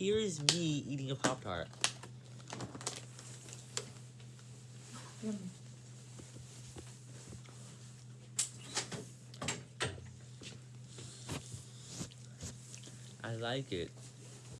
here is me eating a Pop Tart. Yummy. I like it.